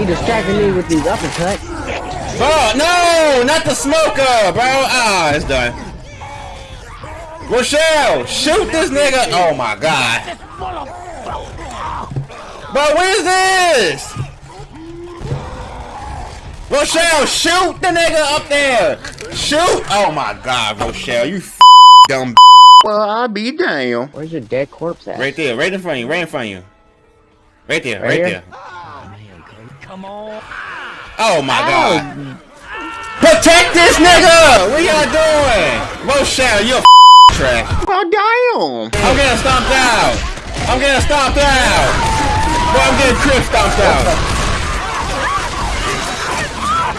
He distracted me with these uppercuts. Bro, no, not the smoker, bro. Ah, it's done. Rochelle, shoot this nigga. Oh my god. Bro, what is this? Rochelle, shoot the nigga up there. Shoot. Oh my god, Rochelle, you f dumb. Well, I'll be down. Where's your dead corpse at? Right there, right in front of you, right in front of you. Right there, right, Right there. Come on. Oh my god. Protect this nigga! What y'all doing? Rochelle, you're a trash. Oh damn! I'm getting stomped out. I'm getting stomped out. Bro, I'm getting crib stomped out.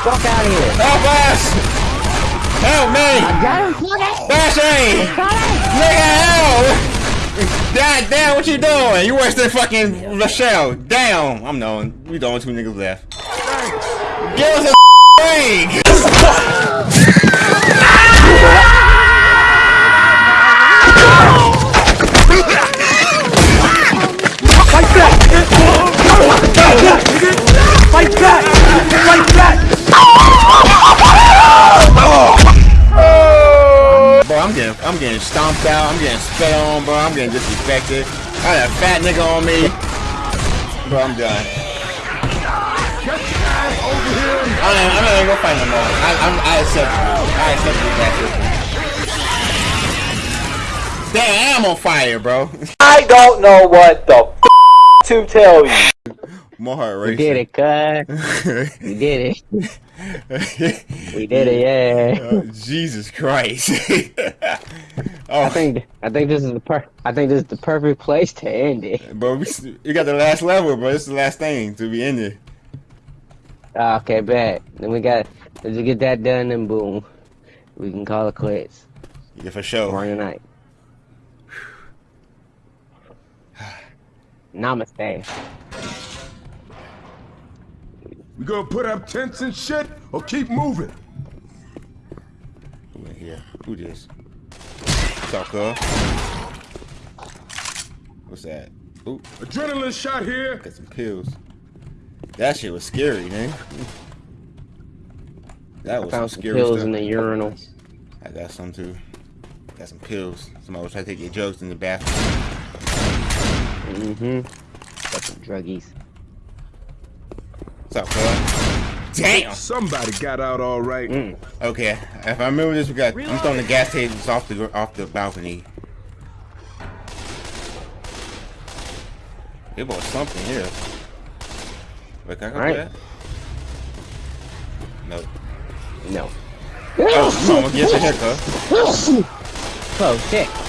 Fuck out of here. Help us! Help me! I Got him, fuck it. Bashing! Nigga, help! God damn, what you doing? You worse than fucking Rochelle. Damn, I'm knowing. We the only two niggas left. Give us a break! Bro, I'm getting, stomped out. I'm getting spit on, bro. I'm getting disrespected. I got a fat nigga on me. Bro, I'm done. I ain't, I'm not even gonna fight no more. I, I'm, I accept it. I accept it. That's it. Damn, I'm on fire, bro. I don't know what the f to tell you. My heart We racing. did it, cuz. We did it. We did it, yeah. Oh, Jesus Christ. oh, I think I think this is the per I think this is the perfect place to end it. bro, we, you got the last level, bro. This is the last thing to be ended. Ah, Okay, bet. Then we got let's get that done and boom. We can call it quits Yeah, for sure. tonight. Namaste. We gonna put up tents and shit or keep moving? Who in here? Who this? What's up, cuz? What's that? Ooh, Adrenaline shot here. got some pills. That shit was scary, man. That was some Found some scary pills stuff. in the urinal. I got some too. Got some pills. Somebody was trying to take your drugs in the bathroom. Mm-hmm. Got some druggies. What's up, cuz? Damn! Somebody got out all right. Mm. Okay, if I remember this, we got. I'm throwing the gas tasers off the off the balcony. It was something here. Wait, can I go Alright. that? No. No. Oh, come on, get your haircut. Close, shit.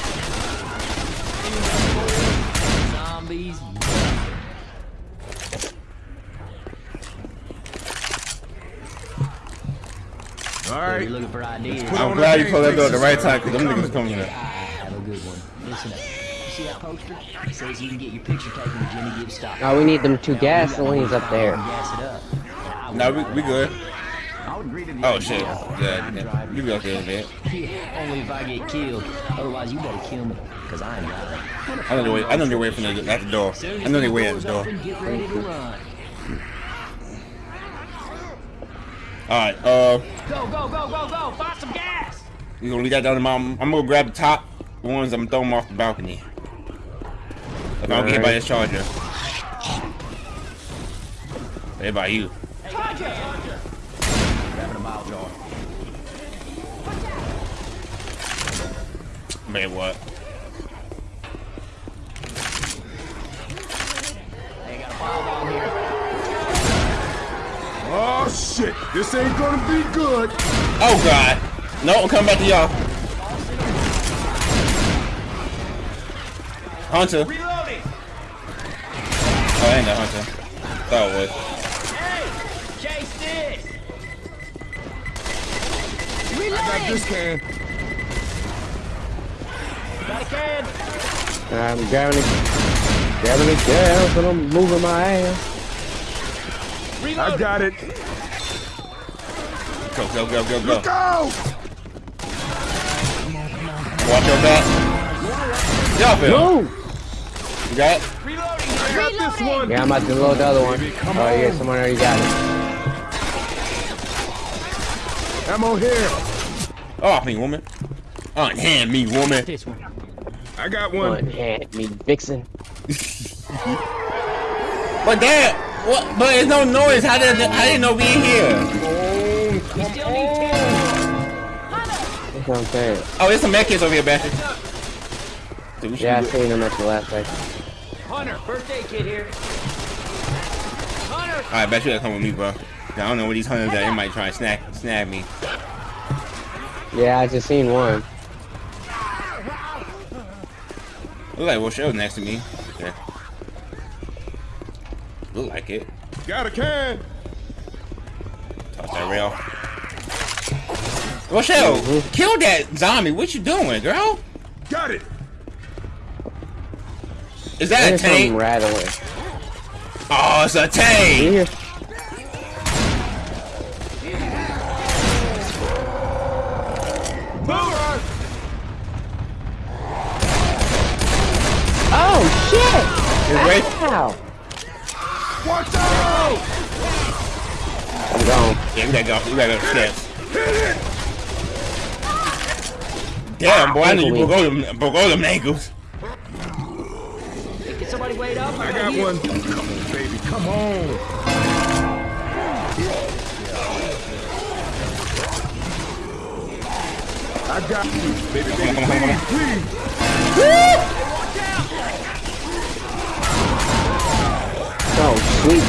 All You're right. looking for ideas. I'm glad you pulled that door at the right time, because them faces. niggas coming here. Ah, have a good one. Listen up. You see that poster? It says you can get your picture taken with Jimmy Gibbs stock. Oh, we need them two gasolines up there. Gas it up. I would No, we, we good. I would agree to the Oh, shit. Yeah, yeah. You go there, man. Yeah, only if I get killed. Otherwise, you better kill me, cause I ain't driving. I know the way. I know they're waiting from the, at the door. I know they're waiting at the door. Open, get ready to run. All right. Uh, Go, go, go, go, go! Find some gas! you gonna leave that down to my. I'm gonna grab the top ones. I'm gonna throw them off the balcony. If I don't get hit by this charger. They by you. Grabbing a bile jar. Man, what? They got a pile down here. Oh shit. This ain't gonna be good. Oh God! No, I'm coming back to y'all. Hunter. Reloading! Oh, I ain't that Hunter. Thought it was. Hey! Chase this! Got this can. Got a can! I'm grabbing it, grabbing it down, but I'm moving my ass. I got it. Go, go, go, go, go. Go. Watch your back. Y'all feel. Move! You got it? Reloading! I got this one. Yeah, I'm about to load the other one. Baby, come Oh yeah, someone already got it. Ammo here. Off me, woman. Oh, Unhand me, woman. This one. I got One one. hand, me vixen. But that, what? But there's no noise. How did I didn't know we in here? We still need ten. That's what I'm saying. Oh, there's some medkits over here, Bastard. Dude, Yeah, I seen them at the last place. Hunter, birthday kid here. Hunter. Alright, bet you gotta come with me, bro. I don't know what these hunters are. They might try and snag, snag me. Yeah, I just seen one. Look like Rochelle next to me. Yeah. Look like it. Got a can. Toss that rail. Rochelle, Mhm. kill that zombie. What you doing, girl? Got it. Is that a There's something tank? rattling. Oh, it's a You tank. hear? Move. Oh shit! Just wait. Ow! Watch. I'm gone. Yeah, we gotta go. We gotta go steps. Damn, boy, I knew you broke all them, broke all them ankles. Can somebody wait up? I got one. Come on, baby. Come on. I got you, baby, baby. Come on, come on, come on. Please, please. So sweet.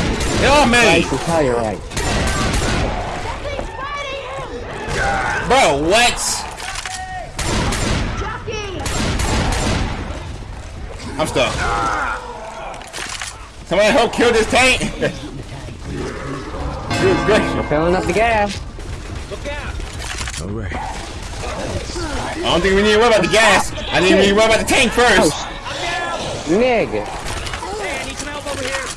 Oh, man. Nice to tell you're right. Bro, what? I'm stuck. Somebody help kill this tank. Good gracious. Filling up the gas. Look out. All right. I don't think we need to worry about the gas. I think we need to worry about the tank first. Nigga. Hey, I need some help over here.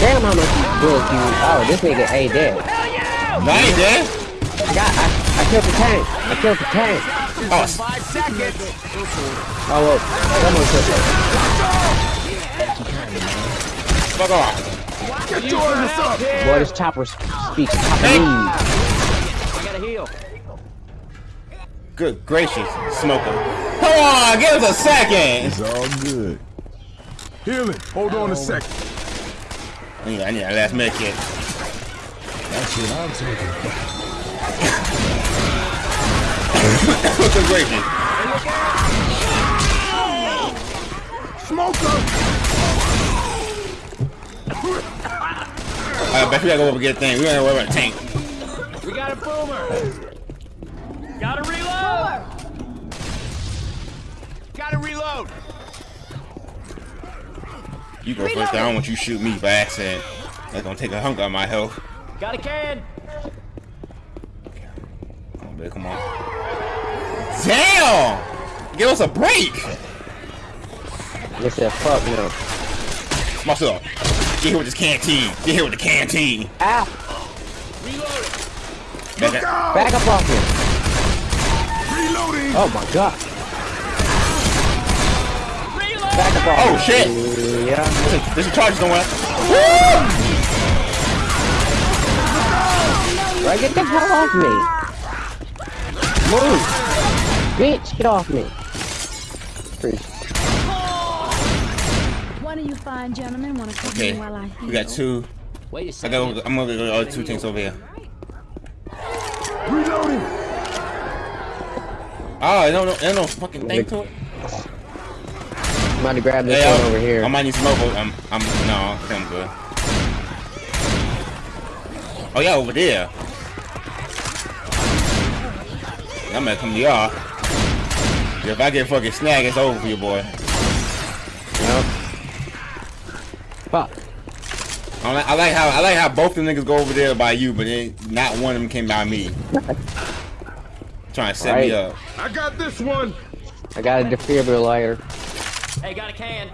Damn how much you bullets you. Oh, this nigga A dead. No, I ain't dead. I got. I, I killed the tank. I killed the tank. Oh, Five seconds. Oh well, someone killed fuck off. Get your ass up. it. Boy, this chopper speaks Hey. Japanese. I gotta heal. Good gracious, smoker. Come on, give us a second. It's all good. Healing. Hold on a second. I need, I need a last med kit. That's what I'm talking about. Good gracious. Smoker. I bet you gotta go over and get a thing. We gotta worry about a tank. We got a boomer. got a reload. Gotta reload. You go first. I don't want you shoot me by accident. That's gonna take a hunk of my health. Got a can. Come on, baby, come on. Damn! Give us a break! They said fuck no. Myself. Get here with this canteen. Get here with the canteen. Ow! Back. Back up off me. Reloading. Oh my god. Back up off Oh shit! Yeah. Listen, There's some charges somewhere. Right, get the hell off me. Move. Bitch, get off me. Appreciate One of you fine gentlemen want to come Okay, in while I heal? we got two. Wait a I second. got. I'm gonna go to the other two things over here. Reloading. Oh, I don't know. There's no fucking thing to it. I'm about to grab this Hey, one uh, over here. I might need some more. I'm. I'm. No, I think I'm good. Oh yeah, over there. I'm gonna come to y'all. If I get fucking snag, it's over for you, boy. Nope. Fuck. I like, I like how I like how both the niggas go over there by you, but then not one of them came by me. Trying to set me up. I got this one. I got a defibrillator. Hey, got a can.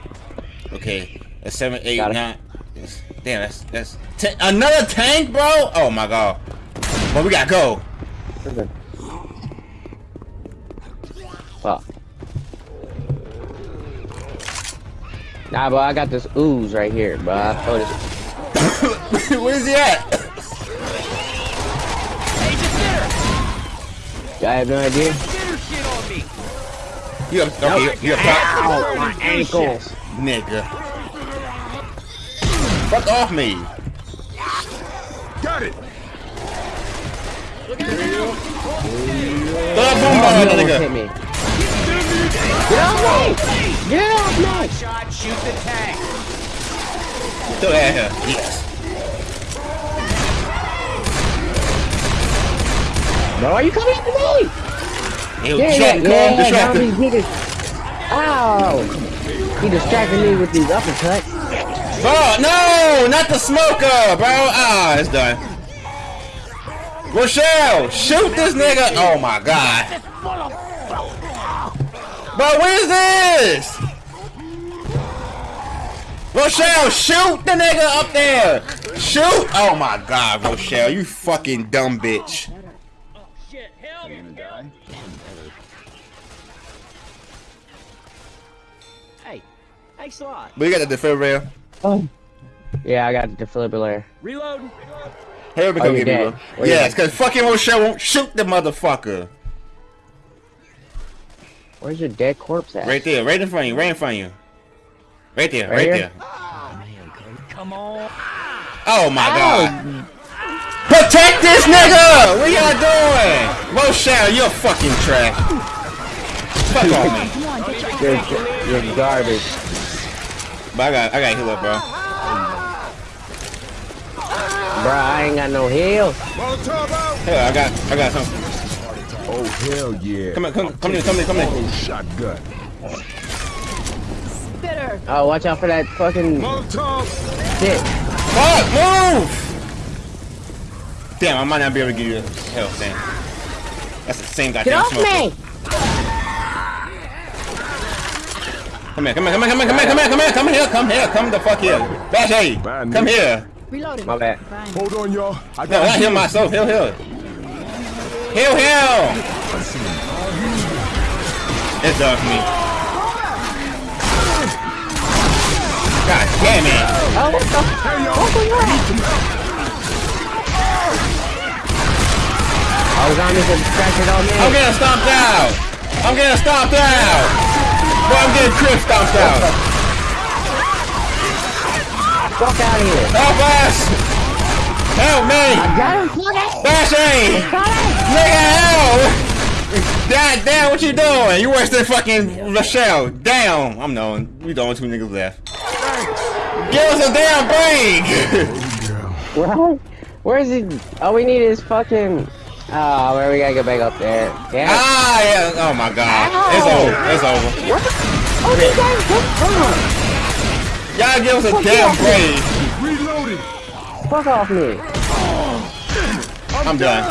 Okay, a seven, eight, got nine. It. Damn, that's that's ten, another tank, bro. Oh my god. But we gotta go. Fuck. Nah, bro, I got this ooze right here, bro. I. Where's he at? Hey, just I have no idea. You have, okay, you have Ow, oh my ankles. Nigga. Fuck off me. Got it. The boom nigga. Hit me. Get me! Get me! Shot, shoot the tank. Still out here. Yes. No, are you coming to me? Ew, Yeah, yeah, distracted, yeah, Cole. He dis- Ow! He distracted me with these uppercuts. Bro, no! Not the smoker, bro! Ah, it's done. Rochelle, shoot this nigga! Oh my god. Bro, what is this? Rochelle, shoot the nigga up there! Shoot! Oh my god, Rochelle, you fucking dumb bitch. Thanks a lot. But you got the defibrillator. Oh. Yeah, I got the defibrillator. Reload. Here we Oh, go, you give me dead. bro. Oh, Yes, cause fucking Rochelle won't shoot the motherfucker. Where's your dead corpse at? Right there, right in front of you, right in front of you. Right there, Right right, here? there. Come on. Oh my god. Protect this nigga! What y'all doing? Rochelle, you're fucking trash. Fuck on me. You're, you're garbage. But I got I got heal up, bro. Bro, I ain't got no heal. Hell, I got I got something. Oh hell yeah. Come on, come come in, come in, come in. Oh shotgun. Bitter. Oh, watch out for that fucking Molotov. shit. Fuck, move! Damn, I might not be able to give you health, damn. That's the same Get goddamn off smoker. me! Come here, come here, come here, come here, come here, come here, come here, come here, come here, come the fuck here. Bash A, come Nick. here. Reloading. My bad. Fine. Hold on, y'all. I No, got not heal myself, heal, heal. Heal, heal! It's done for me. God damn it! Oh, what the? Oh, zombies are distracted on me. I'm getting stomped out! I'm getting stomped out! Getting crib stomped out! Fuck out of here. Help us! Help me! I Got him, fuck it. Bash A! Nigga, help! God damn, what you doing? You worse than fucking Rochelle. Damn! I'm knowing. We the only two niggas left. Give us a damn break! What? Where is he? All we need is fucking. Oh, where we gotta get back up there. Damn. ah, yeah. Oh my god. It's over. It's over. What? Oh, these guys, Y'all give us a damn break. reloaded. fuck off me. I'm done.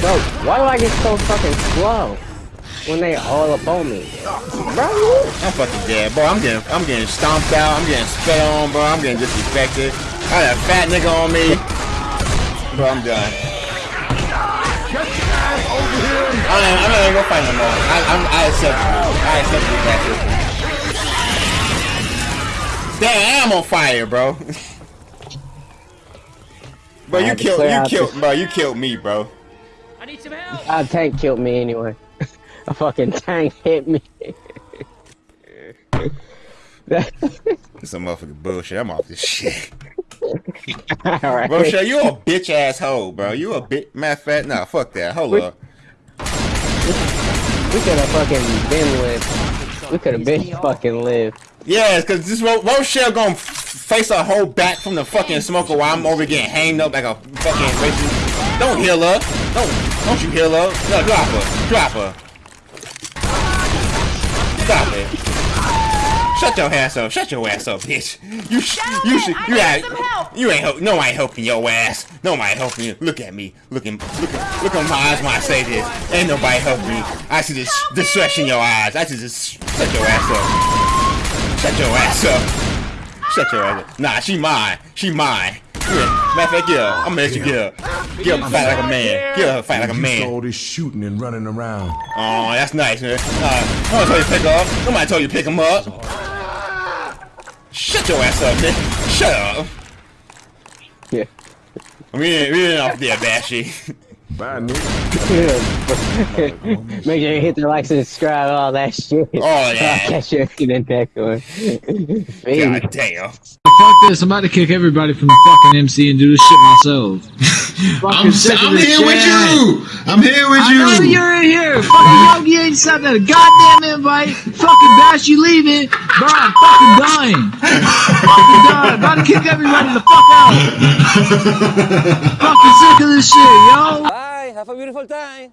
Bro, why do I get so fucking slow when they all up on me? Bro, I'm fucking dead, bro. I'm getting, I'm getting stomped out. I'm getting spit on, bro. I'm getting disrespected. I got a fat nigga on me, bro. I'm done. Get your ass over here. I ain't, I'm not even gonna fight no more. I, I'm, I accept you. I accept you, that Damn, I'm on fire, bro. bro, you killed, clear you killed, bro. You killed me, bro. I need some help. a tank killed me anyway. a fucking tank hit me. This some motherfucking bullshit. I'm off this shit. Alright. Rochelle, you a bitch ass hoe, bro. You a bit. Matter of fact, nah, fuck that. Hold Wait. up. We could have fucking been lived. We could have been fucking lived. Yes, cause this Ro- Rochelle gonna face a whole back from the fucking smoker while I'm over getting hanged up like a fucking racist. Don't heal her. Don't don't you heal her. No, drop her. Drop her. Shut your ass up. Shut your ass up, bitch. You sh- you should you ain't you ain't help. No, I ain't helping your ass. No, I ain't helping you. Look at me. Look at look at look at my eyes when I say this. Ain't nobody helping me. I see this distress in your eyes. I see just shut your ass up. Shut your ass up. Shut your ass up. Nah, she mine. She mine. Yeah. Matter of fact, yeah, I'm gonna let you get her. Get her fight like a man. Get her fight like a You man. all this shooting and running around. Oh, that's nice, man. Uh, nobody told you to pick her up. Nobody told you to pick him up. Shut your ass up, nigga. Shut up. Yeah. We ain't, we ain't off there, Bashy. Bye, nigga. Make sure you hit the like and subscribe, all that shit. Oh, yeah. I'll catch you in the next one. God damn. Fuck this, I'm about to kick everybody from the fucking MC and do this shit myself. I'm, sick of I'm here with you. I'm here with I know you. you're in here. Fucking Yogi ain't sent that goddamn invite. Fucking Bash, you leaving. Bro, I'm fucking dying. fucking dying. About to kick everybody the fuck out. fucking sick of this shit, yo. Bye. Have a beautiful time.